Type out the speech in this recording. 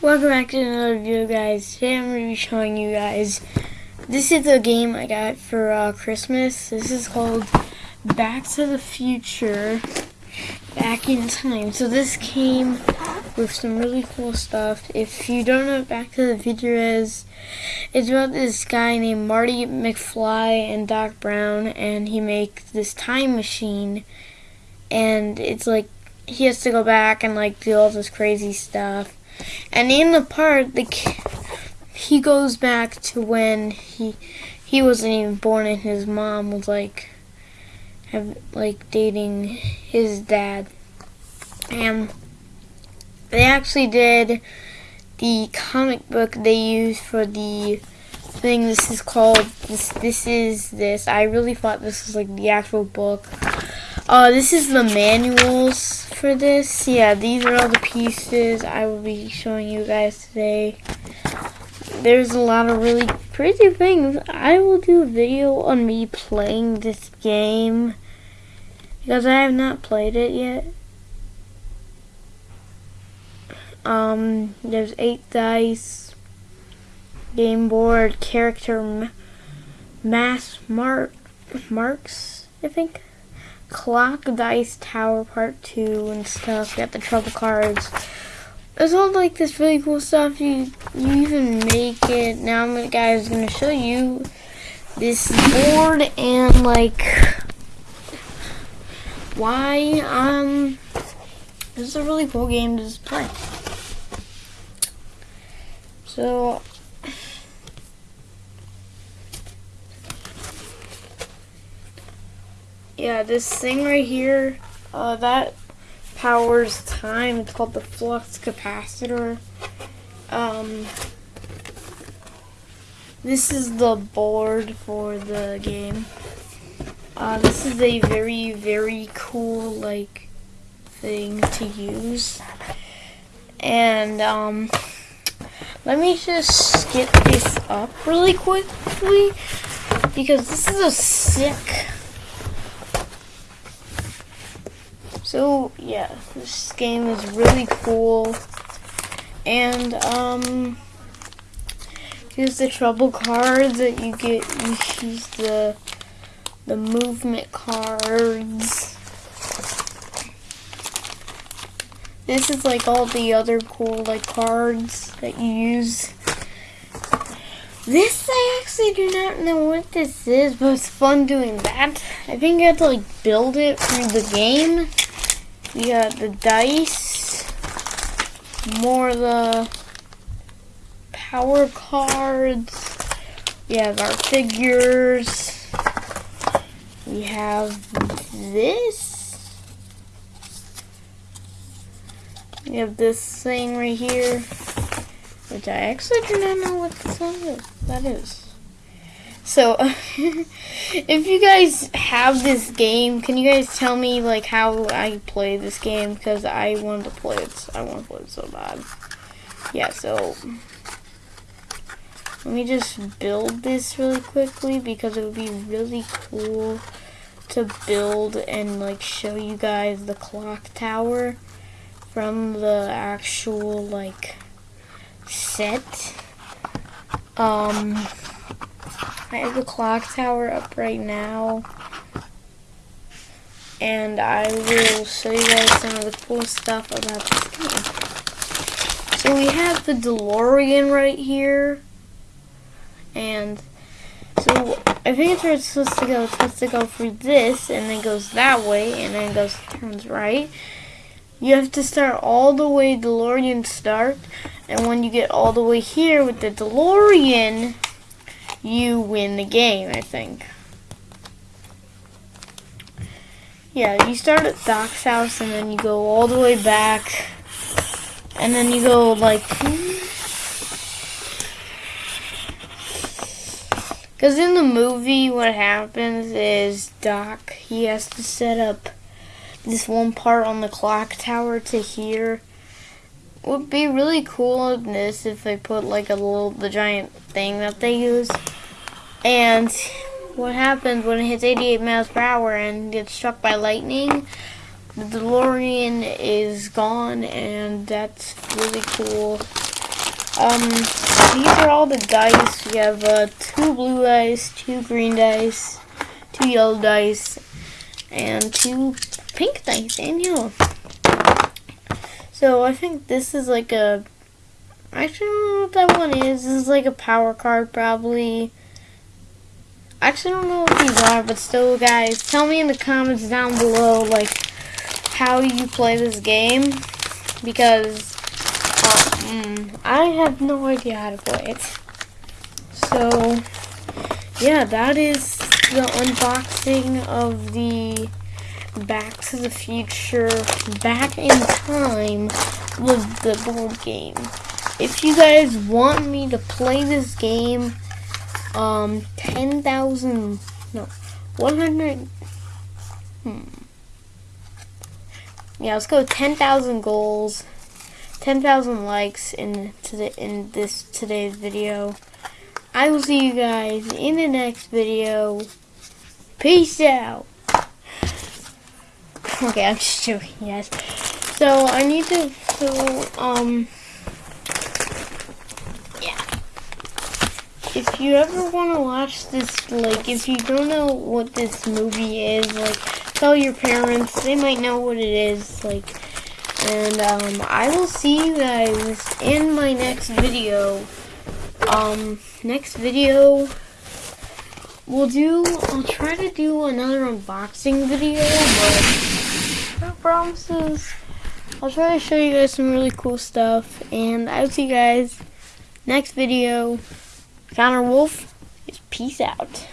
Welcome back to another video guys. Today I'm going to be showing you guys, this is a game I got for uh, Christmas. This is called Back to the Future, Back in Time. So this came with some really cool stuff. If you don't know what Back to the Future is, it's about this guy named Marty McFly and Doc Brown and he makes this time machine and it's like he has to go back and like do all this crazy stuff and in the part, the he goes back to when he he wasn't even born, and his mom was like have like dating his dad, and they actually did the comic book they used for the thing. This is called this. This is this. I really thought this was like the actual book. Uh, this is the manuals for this. Yeah, these are all the pieces I will be showing you guys today. There's a lot of really crazy things. I will do a video on me playing this game because I have not played it yet. Um, there's eight dice, game board, character, mass mark, marks, I think clock dice tower part two and stuff. You got the trouble cards. There's all like this really cool stuff. You you even make it. Now I'm guys gonna show you this board and like why um this is a really cool game to just play. So yeah, this thing right here, uh, that powers time. It's called the flux capacitor. Um, this is the board for the game. Uh, this is a very, very cool, like, thing to use. And, um, let me just get this up really quickly because this is a sick So yeah, this game is really cool. And um here's the trouble cards that you get you use the the movement cards. This is like all the other cool like cards that you use. This I actually do not know what this is, but it's fun doing that. I think you have to like build it through the game. We got the dice, more of the power cards. We have our figures. We have this. We have this thing right here, which I actually do not know what. That is. So, if you guys have this game, can you guys tell me like how I play this game? Because I want to play it. I want to play it so bad. Yeah. So, let me just build this really quickly because it would be really cool to build and like show you guys the clock tower from the actual like set. Um. I have the clock tower up right now. And I will show you guys some of the cool stuff about this game. So we have the DeLorean right here. And so I think it's supposed to go, it's supposed to go through this and then goes that way and then goes turns right. You have to start all the way DeLorean start. And when you get all the way here with the DeLorean, you win the game, I think. Yeah, you start at Doc's house and then you go all the way back. And then you go like... Because in the movie, what happens is Doc, he has to set up this one part on the clock tower to here would be really cool in this if they put like a little the giant thing that they use. And what happens when it hits 88 miles per hour and gets struck by lightning? The DeLorean is gone, and that's really cool. Um, these are all the dice. We have uh, two blue dice, two green dice, two yellow dice, and two pink dice and yellow. So I think this is like a. Actually, I don't know what that one is. This is like a power card, probably. I actually, don't know what these are, but still, guys, tell me in the comments down below, like, how you play this game. Because um, I have no idea how to play it. So, yeah, that is the unboxing of the Back to the Future Back in Time with the board game. If you guys want me to play this game, um, 10,000, no, 100, hmm. Yeah, let's go 10,000 goals. 10,000 likes in today in this today's video. I will see you guys in the next video. Peace out. Okay, I'm just joking, yes. So I need to so um If you ever want to watch this, like, if you don't know what this movie is, like, tell your parents. They might know what it is, like and um, I will see you guys in my next video. Um, next video, we'll do, I'll try to do another unboxing video, but no promises. I'll try to show you guys some really cool stuff, and I'll see you guys next video. Connor Wolf is peace out.